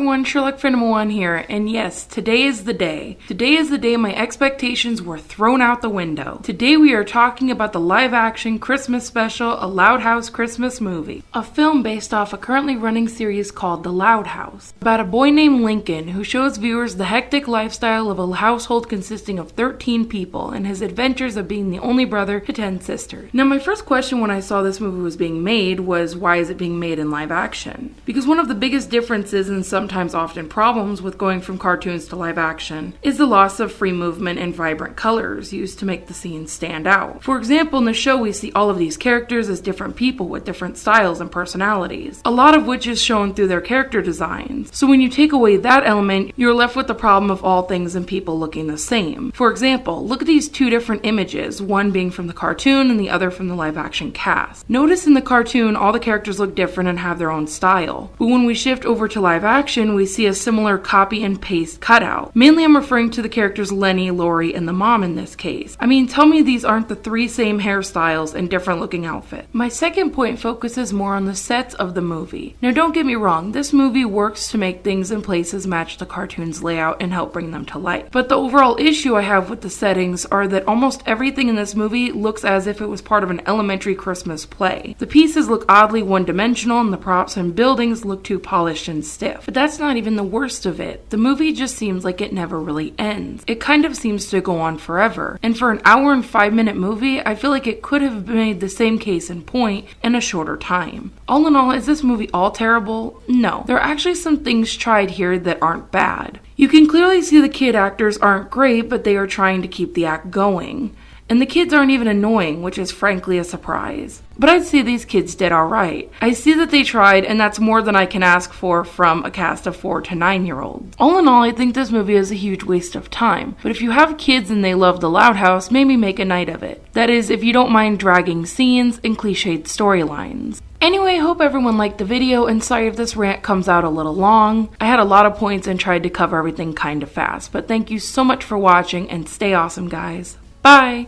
everyone, Sherlock Fan 1 here, and yes, today is the day. Today is the day my expectations were thrown out the window. Today we are talking about the live action Christmas special, A Loud House Christmas Movie, a film based off a currently running series called The Loud House, about a boy named Lincoln who shows viewers the hectic lifestyle of a household consisting of 13 people and his adventures of being the only brother to 10 sisters. Now, my first question when I saw this movie was being made was why is it being made in live action? Because one of the biggest differences in and sometimes often problems with going from cartoons to live action is the loss of free movement and vibrant colors used to make the scenes stand out. For example, in the show, we see all of these characters as different people with different styles and personalities, a lot of which is shown through their character designs. So when you take away that element, you're left with the problem of all things and people looking the same. For example, look at these two different images, one being from the cartoon and the other from the live action cast. Notice in the cartoon, all the characters look different and have their own style. But when we shift over to live action, we see a similar copy and paste cutout. Mainly, I'm referring to the characters Leni, Lori, and the mom in this case. I mean, tell me these aren't the three same hairstyles and different looking outfits. My second point focuses more on the sets of the movie. Now, don't get me wrong, this movie works to make things and places match the cartoon's layout and help bring them to life. But the overall issue I have with the settings are that almost everything in this movie looks as if it was part of an elementary Christmas play. The pieces look oddly one dimensional, and the props and buildings look too polished and stiff. But that's not even the worst of it. The movie just seems like it never really ends. It kind of seems to go on forever. And for an hour and five minute movie, I feel like it could have made the same case in point in a shorter time. All in all, is this movie all terrible? No. There are actually some things tried here that aren't bad. You can clearly see the kid actors aren't great, but they are trying to keep the act going. And the kids aren't even annoying, which is frankly a surprise. But I'd say these kids did alright. I see that they tried, and that's more than I can ask for from a cast of 4 to 9 year olds. All in all, I think this movie is a huge waste of time. But if you have kids and they love The Loud House, maybe make a night of it. That is, if you don't mind dragging scenes and cliched storylines. Anyway, hope everyone liked the video and sorry if this rant comes out a little long. I had a lot of points and tried to cover everything kinda fast, but thank you so much for watching and stay awesome guys. Bye!